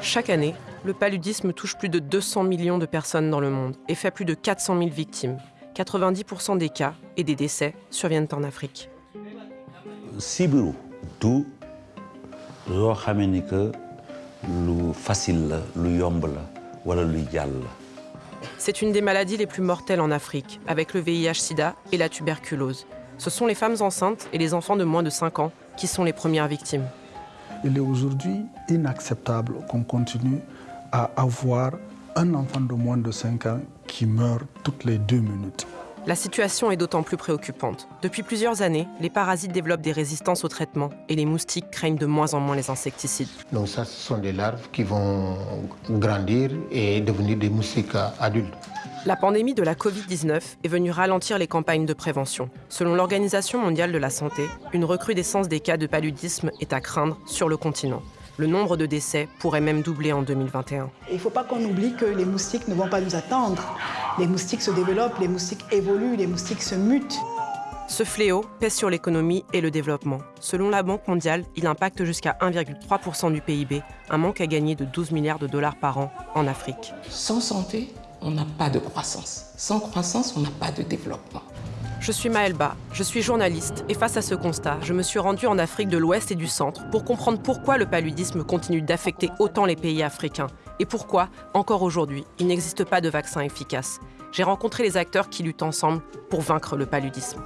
Chaque année, le paludisme touche plus de 200 millions de personnes dans le monde et fait plus de 400 000 victimes. 90% des cas et des décès surviennent en Afrique. sibiru du loo xamee ni que lu facile la lu yomb la wala luy jàll la C'est une des maladies les plus mortelles en Afrique, avec le VIH-Sida et la tuberculose. Ce sont les femmes enceintes et les enfants de moins de 5 ans qui sont les premières victimes. Il est aujourd'hui inacceptable qu'on continue à avoir un enfant de moins de 5 ans qui meurt toutes les deux minutes. La situation est d'autant plus préoccupante. Depuis plusieurs années, les parasites développent des résistances au traitement et les moustiques craignent de moins en moins les insecticides. Donc ça, ce sont des larves qui vont grandir et devenir des moustiques adultes. La pandémie de la Covid-19 est venue ralentir les campagnes de prévention. Selon l'Organisation mondiale de la santé, une recrudescence des cas de paludisme est à craindre sur le continent. Le nombre de décès pourrait même doubler en 2021. Il ne faut pas qu'on oublie que les moustiques ne vont pas nous attendre. Les moustiques se développent, les moustiques évoluent, les moustiques se mutent. Ce fléau pèse sur l'économie et le développement. Selon la Banque mondiale, il impacte jusqu'à 1,3% du PIB, un manque à gagner de 12 milliards de dollars par an en Afrique. Sans santé, on n'a pas de croissance. Sans croissance, on n'a pas de développement. Je suis Maëlba, je suis journaliste et face à ce constat, je me suis rendue en Afrique de l'Ouest et du Centre pour comprendre pourquoi le paludisme continue d'affecter autant les pays africains et pourquoi, encore aujourd'hui, il n'existe pas de vaccin efficace. J'ai rencontré les acteurs qui luttent ensemble pour vaincre le paludisme.